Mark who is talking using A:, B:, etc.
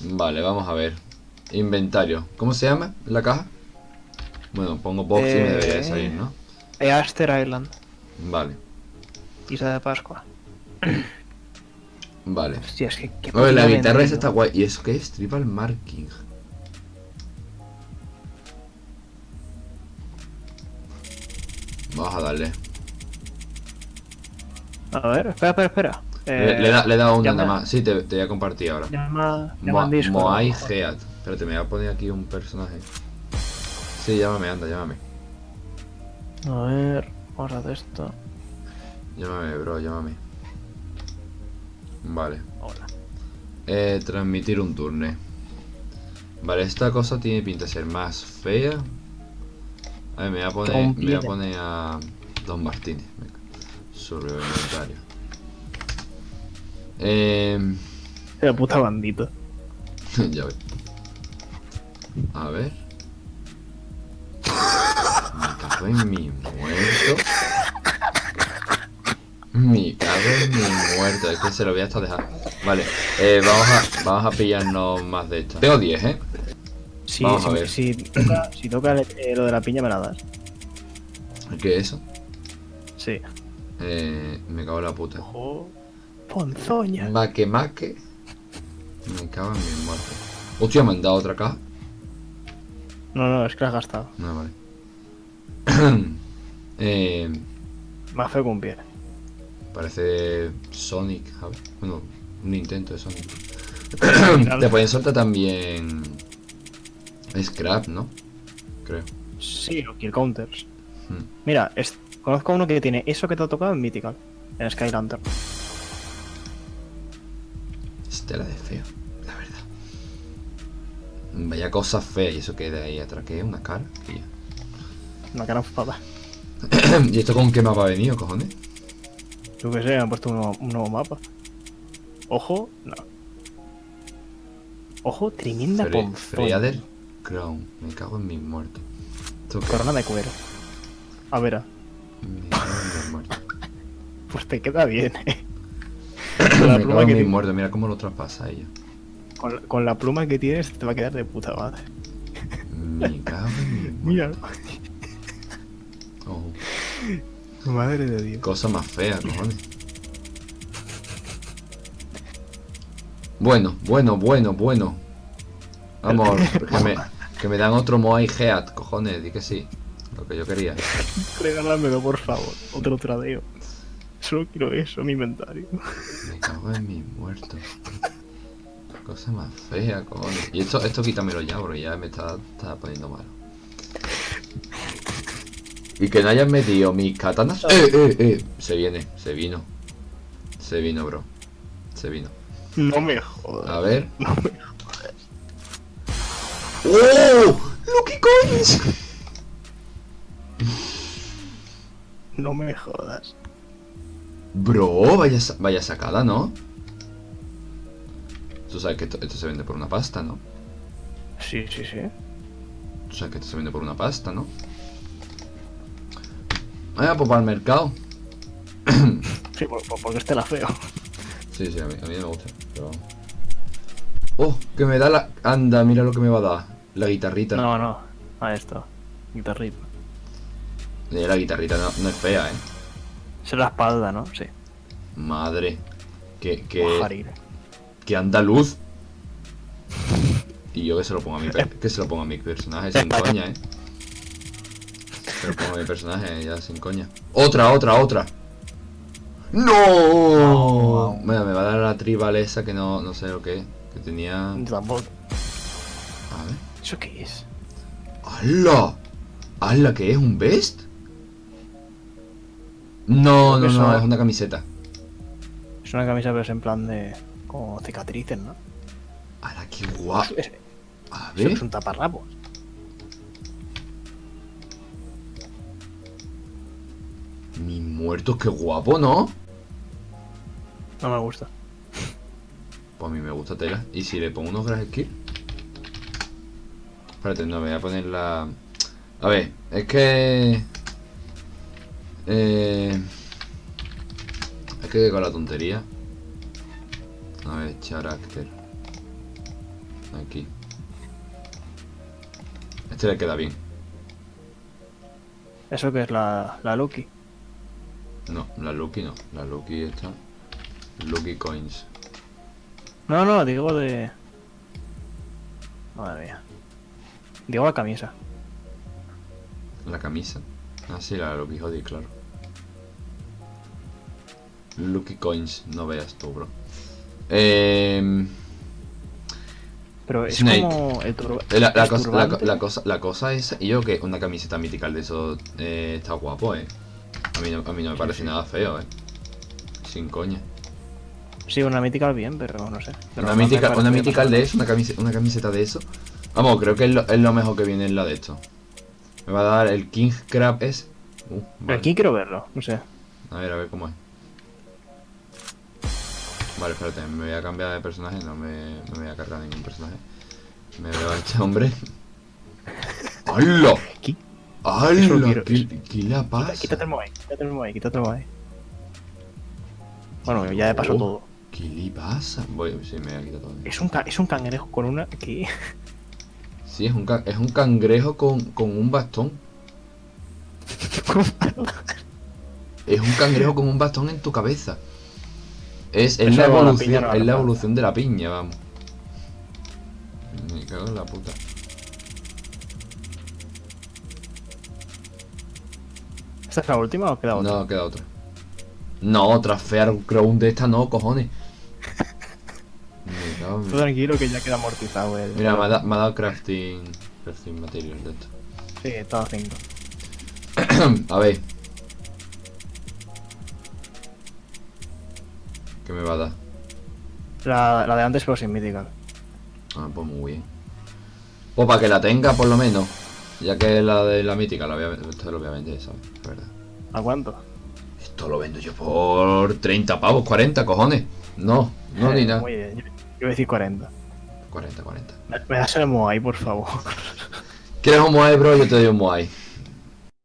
A: Vale, vamos a ver. Inventario. ¿Cómo se llama la caja? Bueno, pongo box y me debería de salir, ¿no?
B: Easter Island.
A: Vale,
B: Isla de Pascua.
A: vale.
B: Hostia, es que... qué
A: Oye, la guitarra esa está guay. ¿Y eso qué es? Tribal marking. Vamos a darle.
B: A ver, espera, espera, espera.
A: Le,
B: Eh,
A: le, da- he dado una
B: llama-
A: más. Sí, te, te voy a compartir ahora.
B: Llama, llama
A: Mo- Moai. Heat. Espérate, me voy a poner aquí un personaje. Sí, llámame, anda, llámame.
B: A ver, vamos a hacer esto.
A: Llámame, bro, llámame. Vale.
B: Hola.
A: Eh, transmitir un turne. Vale, esta cosa tiene pinta de ser más fea. A ver, me voy a poner, me voy a, poner a Don Martínez. Sobre inventario. Eh,
B: La puta bandita.
A: ya ves. A ver. Me cago en mi muerto. Me cago en mi muerto. Es que se lo voy a estar dejando. Vale, eh, vamos, a, vamos a pillarnos más de esto. Tengo 10, ¿eh?
B: Si,
A: Vamos a
B: si,
A: ver.
B: si toca, si toca eh, lo de la piña, me la das.
A: ¿Qué es eso?
B: Sí.
A: Eh, me cago en la puta.
B: Ojo. Ponzoña.
A: Maque maque. Me cago en mi muerto. Hostia, me han dado otra caja.
B: No, no, es que la has gastado.
A: No, vale. eh,
B: Más feo que un pie.
A: parece Sonic, ¿sabes? Bueno, un intento de Sonic. Te pueden soltar también Scrap, ¿no? Creo.
B: Sí, o kill counters.
A: Hmm.
B: Mira, es- conozco a uno que tiene eso que te ha tocado en Mythical. En Sky Lantern.
A: Estela de feo, la verdad. Vaya cosa fea, y eso que de ahí atrás, que es una cara. ya.
B: Una cara enfada.
A: ¿Y esto con qué mapa ha venido, cojones?
B: Yo que sé, han puesto un nuevo, un nuevo mapa. Ojo, no. Ojo, tremenda
A: Fre. Freader Crown. Me cago en mis muertos.
B: Corona de cuero. A ver,
A: Me cago en mis muertos.
B: pues te queda bien, eh. Con la, pluma que
A: mis
B: ti-
A: muertos. Mira cómo lo traspasa ella.
B: con, la- con la pluma que tienes te va a quedar de puta madre.
A: Me cago en.
B: Mira,
A: Oh,
B: madre de Dios.
A: cosa más fea, cojones. Bueno, bueno, bueno, bueno. Vamos, que me, que me dan otro Moai Heat, cojones, di que sí. Lo que yo quería.
B: Regálamelo, por favor. Otro tradeo. Solo quiero eso en mi inventario.
A: Me cago en mis muertos. Cosa más fea, cojones. Y esto, esto quítamelo ya, porque ya me está, está poniendo malo. Y que no hayan metido mis katanas. ¡Eh, eh, eh! Se viene, se vino. Se vino, bro. Se vino.
B: No me jodas.
A: A ver. ¡Oh! ¡Lucky Coins!
B: No me jodas.
A: Bro, vaya, vaya sacada, ¿no? Tú sabes que esto, esto se vende por una pasta, ¿no?
B: Sí, sí, sí.
A: Tú sabes que esto se vende por una pasta, ¿no? Ah, pues para el mercado.
B: Sí, por- por- porque este la feo.
A: Sí, sí, a mí, a mí me gusta. Pero... ¡Oh! Que me da la... Anda, mira lo que me va a dar. La guitarrita.
B: No, no. A esto. Guitarrita.
A: Eh, La guitarrita no, no es fea, ¿eh?
B: Es la espalda, ¿no? Sí.
A: Madre. Que, que, que andaluz. Y yo que se lo pongo a mi, que se lo pongo a mi personaje sin coña, ¿eh? Se lo pongo a mi personaje ya sin coña. ¡Otra, otra, otra! ¡No! Mira, me va a dar la tribal esa que no, no sé lo que es. Que tenía...
B: Tampoco.
A: A ver.
B: ¿Eso qué es?
A: ¡Hala! ¡Hala! ¿Qué es? ¿Un vest? No, no, no, es una camiseta.
B: Es una camisa, pero es en plan de. como cicatrices, ¿no?
A: ¡Hala, qué guapo!
B: Es,
A: A
B: eso
A: ver.
B: es un taparrapos.
A: Mi muerto, qué guapo, ¿no?
B: No me gusta.
A: Pues a mí me gusta tela. ¿Y si le pongo unos grass skill? Espérate, no, me voy a poner la... A ver, es que... Eh... Es que con la tontería... A ver, carácter. Aquí. Este le queda bien.
B: Eso que es la, la Lucky.
A: No, la Lucky no. La Lucky está. Lucky Coins.
B: No, no, digo de. Madre mía. Digo la camisa.
A: La camisa. Ah, sí, la Lucky Hoodie, claro. Lucky Coins, no veas tú, bro. Eh,
B: Pero es
A: Snake.
B: como el turbo.
A: la, cosa, la, cosa, la cosa es. Yo que una camiseta mítica de eso eh, está guapo, eh. A mí no, a mí no me parece nada feo, eh. Sin coña.
B: Sí, una mítica bien, pero no sé. Pero
A: Una mítica, una mítica de eso, una camiseta, una camiseta de eso. Vamos, creo que es lo, es lo mejor que viene en la de esto. Me va a dar el King Crab es. Uh, vale.
B: Aquí quiero verlo, no sé.
A: A ver, a ver cómo es. Vale, espérate, me voy a cambiar de personaje, no me, no me voy a cargar ningún personaje. Me veo a este hombre. ¡Hala!
B: ¿Qué?
A: ¡Hala! ¿Qué, qué la pasa?
B: Quítate el Moai, quítate el Moai, quítate el Moai. Bueno, ya de paso
A: Oh.
B: todo.
A: ¿Qué le pasa? Voy, sí, me voy a quitar todo.
B: Es un, es un cangrejo con una. ¿Qué?
A: Sí, es un, es un cangrejo con, con un bastón. Es un cangrejo con un bastón en tu cabeza. Es, es la evolución,
B: no
A: es la evolución de la piña, vamos. Me cago en la puta.
B: ¿Esta es la última o queda otra?
A: No, queda otra. No, otra Fair Crown de esta no, cojones. Me cago en-
B: Tú tranquilo que ya queda amortizado el.
A: Mira, me ha, da- me ha dado crafting, crafting materials de esto.
B: Sí, estaba 5.
A: A ver. ¿Qué me va a dar?
B: La, la de antes, pero sin mítica.
A: Ah, pues muy bien. Pues para que la tenga, por lo menos. Ya que la de la mítica, la voy a, esto lo voy a vender, ¿sabes? Es verdad.
B: ¿A cuánto?
A: Esto lo vendo yo por 30 pavos, 40, cojones. No, no ni
B: Eh,
A: nada.
B: Muy bien, yo yo voy a decir 40.
A: 40, 40.
B: Me, me das el Moai, por favor.
A: ¿Quieres un Moai, bro? Yo te doy un Moai.